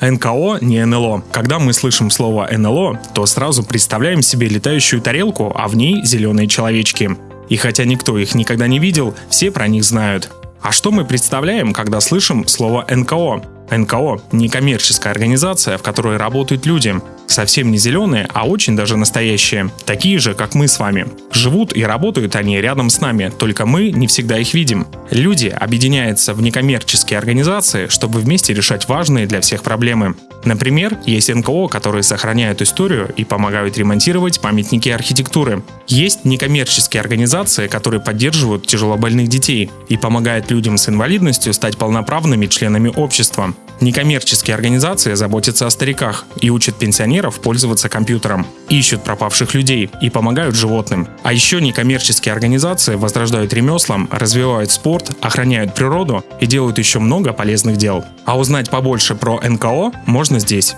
НКО не НЛО. Когда мы слышим слово НЛО, то сразу представляем себе летающую тарелку, а в ней зеленые человечки. И хотя никто их никогда не видел, все про них знают. А что мы представляем, когда слышим слово НКО? НКО – некоммерческая организация, в которой работают люди. Совсем не зеленые, а очень даже настоящие. Такие же, как мы с вами. Живут и работают они рядом с нами, только мы не всегда их видим. Люди объединяются в некоммерческие организации, чтобы вместе решать важные для всех проблемы. Например, есть НКО, которые сохраняют историю и помогают ремонтировать памятники архитектуры. Есть некоммерческие организации, которые поддерживают тяжелобольных детей и помогают людям с инвалидностью стать полноправными членами общества. Некоммерческие организации заботятся о стариках и учат пенсионеров пользоваться компьютером, ищут пропавших людей и помогают животным. А еще некоммерческие организации возрождают ремеслам, развивают спорт, охраняют природу и делают еще много полезных дел. А узнать побольше про НКО можно здесь.